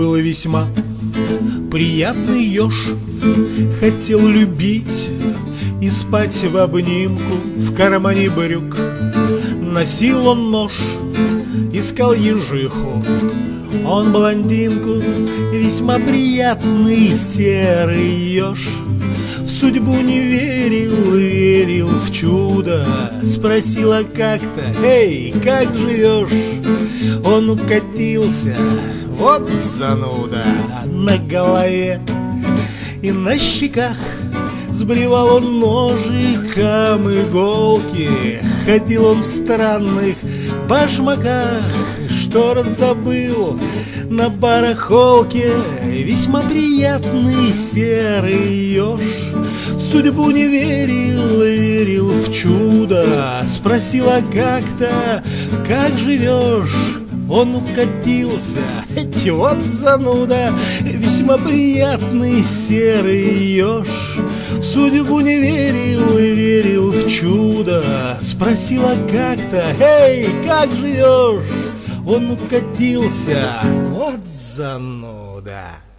был весьма приятный еж. Хотел любить и спать в обнимку В кармане брюк. Носил он нож Искал ежиху. Он блондинку Весьма приятный серый еж. В судьбу не верил, верил в чудо. Спросила как-то, эй, как живешь? Он укатился, вот зануда На голове и на щеках Сбривал он ножиком иголки. Ходил он в странных башмаках Что раздобыл на барахолке. Весьма приятный серый еж В судьбу не верил, верил в чудо. Спросила как-то, как живешь? Он укатился, вот зануда Весьма приятный серый еж В судьбу не верил и верил в чудо. Спросила как-то, эй, как живешь? Он укатился, вот зануда